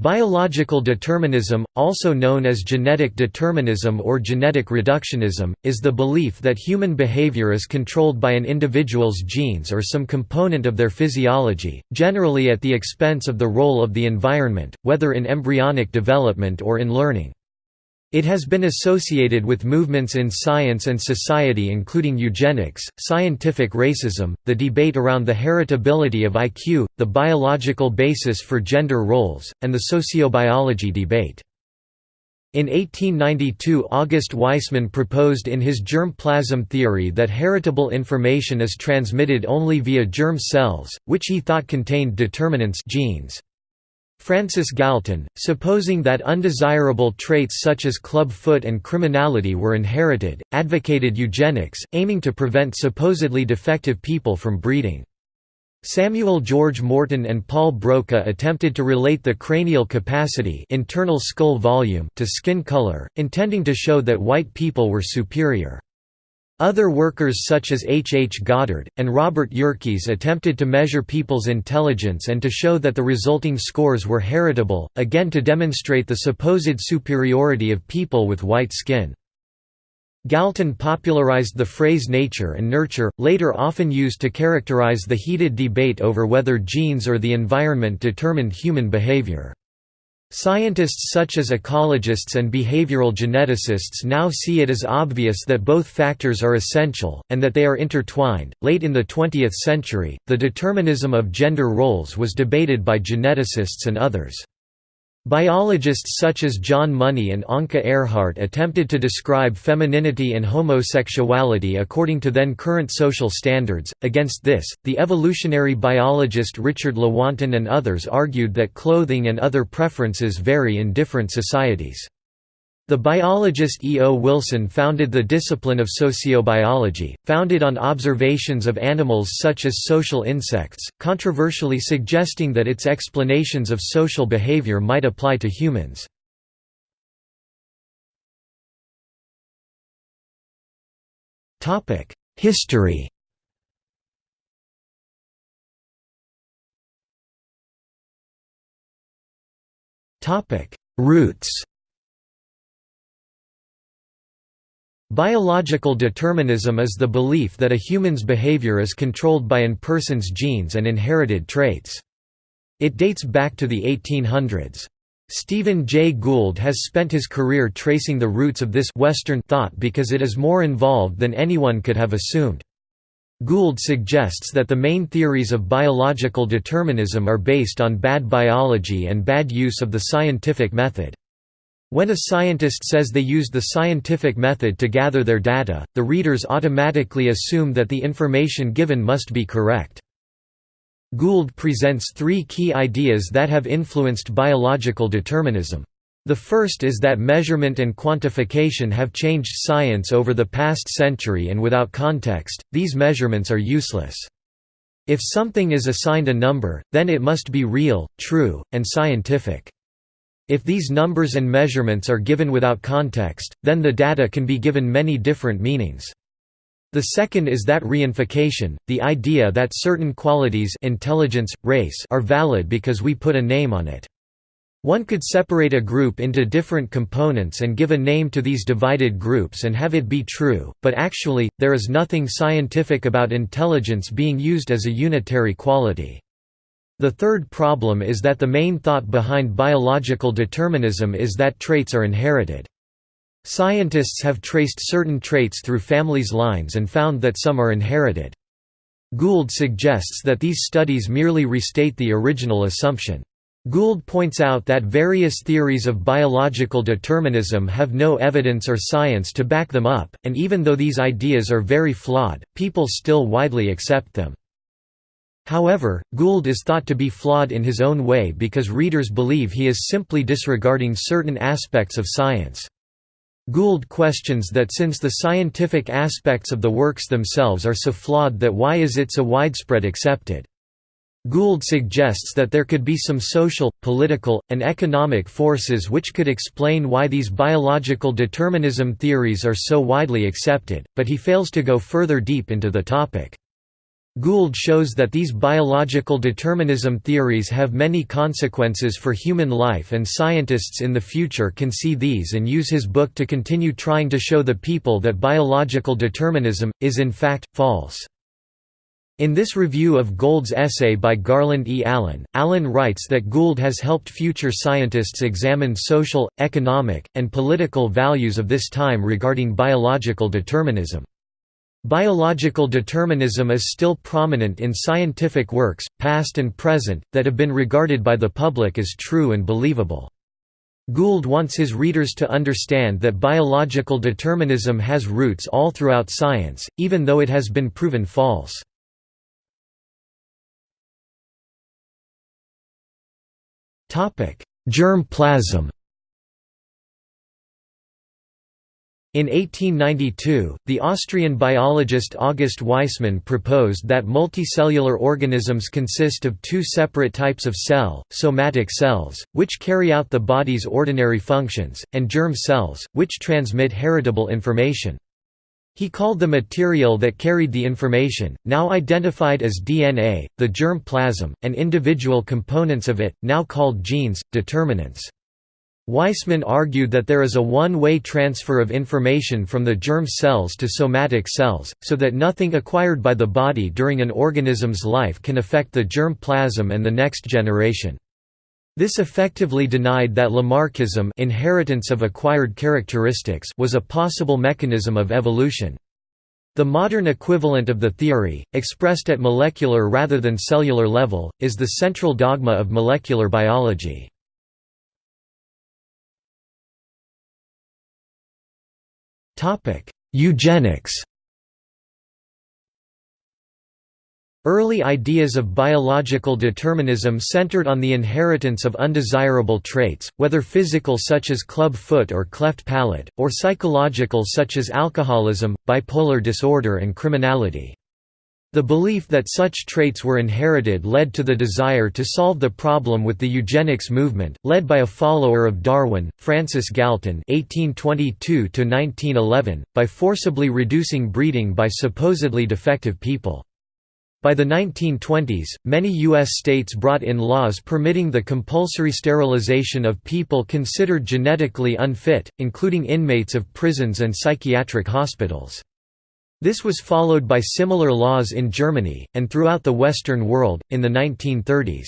Biological determinism, also known as genetic determinism or genetic reductionism, is the belief that human behavior is controlled by an individual's genes or some component of their physiology, generally at the expense of the role of the environment, whether in embryonic development or in learning. It has been associated with movements in science and society including eugenics, scientific racism, the debate around the heritability of IQ, the biological basis for gender roles, and the sociobiology debate. In 1892 August Weismann proposed in his germ plasm theory that heritable information is transmitted only via germ cells, which he thought contained determinants genes. Francis Galton, supposing that undesirable traits such as club foot and criminality were inherited, advocated eugenics, aiming to prevent supposedly defective people from breeding. Samuel George Morton and Paul Broca attempted to relate the cranial capacity internal skull volume to skin color, intending to show that white people were superior. Other workers such as H. H. Goddard, and Robert Yerkes attempted to measure people's intelligence and to show that the resulting scores were heritable, again to demonstrate the supposed superiority of people with white skin. Galton popularized the phrase nature and nurture, later often used to characterize the heated debate over whether genes or the environment determined human behavior. Scientists such as ecologists and behavioral geneticists now see it as obvious that both factors are essential, and that they are intertwined. Late in the 20th century, the determinism of gender roles was debated by geneticists and others. Biologists such as John Money and Anke Ehrhardt attempted to describe femininity and homosexuality according to then current social standards. Against this, the evolutionary biologist Richard Lewontin and others argued that clothing and other preferences vary in different societies. The biologist E. O. Wilson founded the discipline of sociobiology, founded on observations of animals such as social insects, controversially suggesting that its explanations of social behavior might apply to humans. History Roots Biological determinism is the belief that a human's behavior is controlled by an person's genes and inherited traits. It dates back to the 1800s. Stephen Jay Gould has spent his career tracing the roots of this Western thought because it is more involved than anyone could have assumed. Gould suggests that the main theories of biological determinism are based on bad biology and bad use of the scientific method. When a scientist says they used the scientific method to gather their data, the readers automatically assume that the information given must be correct. Gould presents three key ideas that have influenced biological determinism. The first is that measurement and quantification have changed science over the past century and without context, these measurements are useless. If something is assigned a number, then it must be real, true, and scientific. If these numbers and measurements are given without context, then the data can be given many different meanings. The second is that reification, the idea that certain qualities intelligence, race are valid because we put a name on it. One could separate a group into different components and give a name to these divided groups and have it be true, but actually, there is nothing scientific about intelligence being used as a unitary quality. The third problem is that the main thought behind biological determinism is that traits are inherited. Scientists have traced certain traits through families' lines and found that some are inherited. Gould suggests that these studies merely restate the original assumption. Gould points out that various theories of biological determinism have no evidence or science to back them up, and even though these ideas are very flawed, people still widely accept them. However, Gould is thought to be flawed in his own way because readers believe he is simply disregarding certain aspects of science. Gould questions that since the scientific aspects of the works themselves are so flawed that why is it so widespread accepted? Gould suggests that there could be some social, political, and economic forces which could explain why these biological determinism theories are so widely accepted, but he fails to go further deep into the topic. Gould shows that these biological determinism theories have many consequences for human life and scientists in the future can see these and use his book to continue trying to show the people that biological determinism, is in fact, false. In this review of Gould's essay by Garland E. Allen, Allen writes that Gould has helped future scientists examine social, economic, and political values of this time regarding biological determinism. Biological determinism is still prominent in scientific works, past and present, that have been regarded by the public as true and believable. Gould wants his readers to understand that biological determinism has roots all throughout science, even though it has been proven false. Germ plasm In 1892, the Austrian biologist August Weismann proposed that multicellular organisms consist of two separate types of cell, somatic cells, which carry out the body's ordinary functions, and germ cells, which transmit heritable information. He called the material that carried the information, now identified as DNA, the germ plasm, and individual components of it, now called genes, determinants. Weismann argued that there is a one-way transfer of information from the germ cells to somatic cells, so that nothing acquired by the body during an organism's life can affect the germ plasm and the next generation. This effectively denied that Lamarckism inheritance of acquired characteristics was a possible mechanism of evolution. The modern equivalent of the theory, expressed at molecular rather than cellular level, is the central dogma of molecular biology. Eugenics Early ideas of biological determinism centered on the inheritance of undesirable traits, whether physical such as club foot or cleft palate, or psychological such as alcoholism, bipolar disorder and criminality. The belief that such traits were inherited led to the desire to solve the problem with the eugenics movement, led by a follower of Darwin, Francis Galton (1822–1911), by forcibly reducing breeding by supposedly defective people. By the 1920s, many U.S. states brought in laws permitting the compulsory sterilization of people considered genetically unfit, including inmates of prisons and psychiatric hospitals. This was followed by similar laws in Germany, and throughout the Western world, in the 1930s.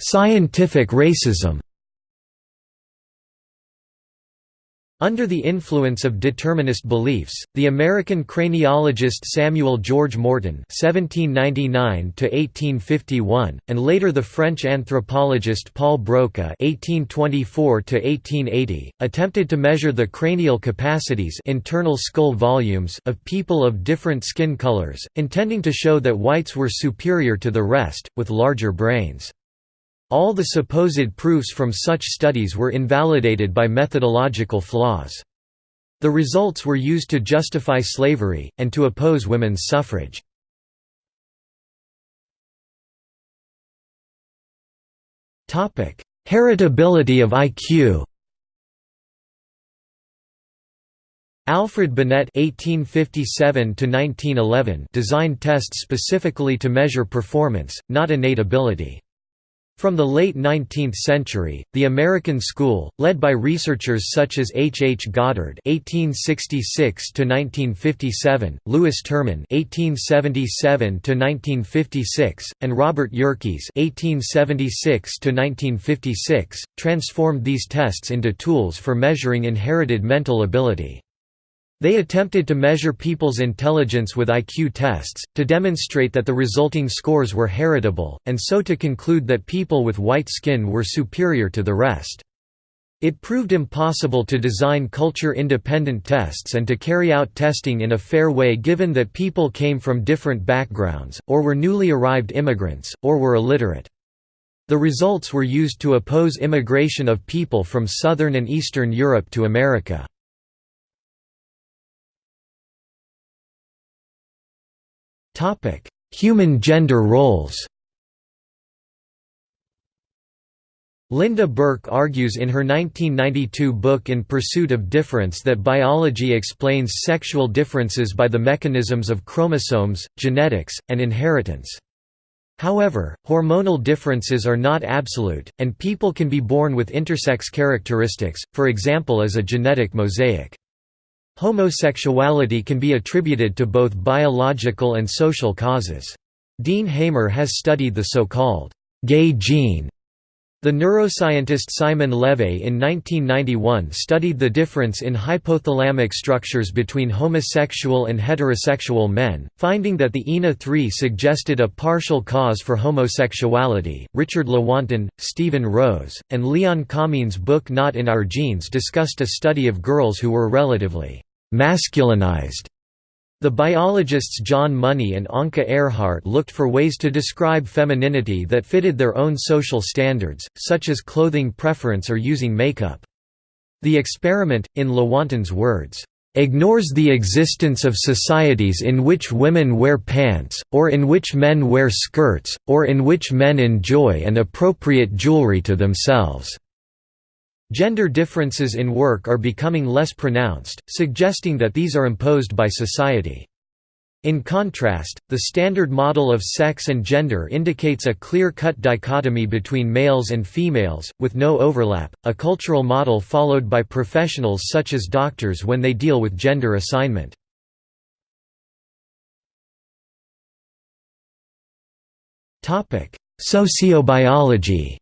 Scientific racism Under the influence of determinist beliefs, the American craniologist Samuel George Morton (1799–1851) and later the French anthropologist Paul Broca (1824–1880) attempted to measure the cranial capacities (internal skull volumes) of people of different skin colors, intending to show that whites were superior to the rest, with larger brains. All the supposed proofs from such studies were invalidated by methodological flaws. The results were used to justify slavery, and to oppose women's suffrage. Heritability of IQ Alfred Binet (1857–1911) designed tests specifically to measure performance, not innate ability. From the late 19th century, the American school, led by researchers such as H. H. Goddard (1866–1957), Lewis Terman (1877–1956), and Robert Yerkes (1876–1956), transformed these tests into tools for measuring inherited mental ability. They attempted to measure people's intelligence with IQ tests, to demonstrate that the resulting scores were heritable, and so to conclude that people with white skin were superior to the rest. It proved impossible to design culture-independent tests and to carry out testing in a fair way given that people came from different backgrounds, or were newly arrived immigrants, or were illiterate. The results were used to oppose immigration of people from southern and eastern Europe to America. Human gender roles Lynda Birke argues in her 1992 book In Pursuit of Difference that biology explains sexual differences by the mechanisms of chromosomes, genetics, and inheritance. However, hormonal differences are not absolute, and people can be born with intersex characteristics, for example as a genetic mosaic. Homosexuality can be attributed to both biological and social causes. Dean Hamer has studied the so-called gay gene the neuroscientist Simon LeVay in 1991 studied the difference in hypothalamic structures between homosexual and heterosexual men, finding that the INAH3 suggested a partial cause for homosexuality. Richard Lewontin, Steven Rose, and Leon Kamin's book Not in Our Genes discussed a study of girls who were relatively masculinized the biologists John Money and Anke Ehrhardt looked for ways to describe femininity that fitted their own social standards, such as clothing preference or using makeup. The experiment, in Lewontin's words, ignores the existence of societies in which women wear pants, or in which men wear skirts, or in which men enjoy and appropriate jewelry to themselves. Gender differences in work are becoming less pronounced, suggesting that these are imposed by society. In contrast, the standard model of sex and gender indicates a clear-cut dichotomy between males and females, with no overlap, a cultural model followed by professionals such as doctors when they deal with gender assignment. Sociobiology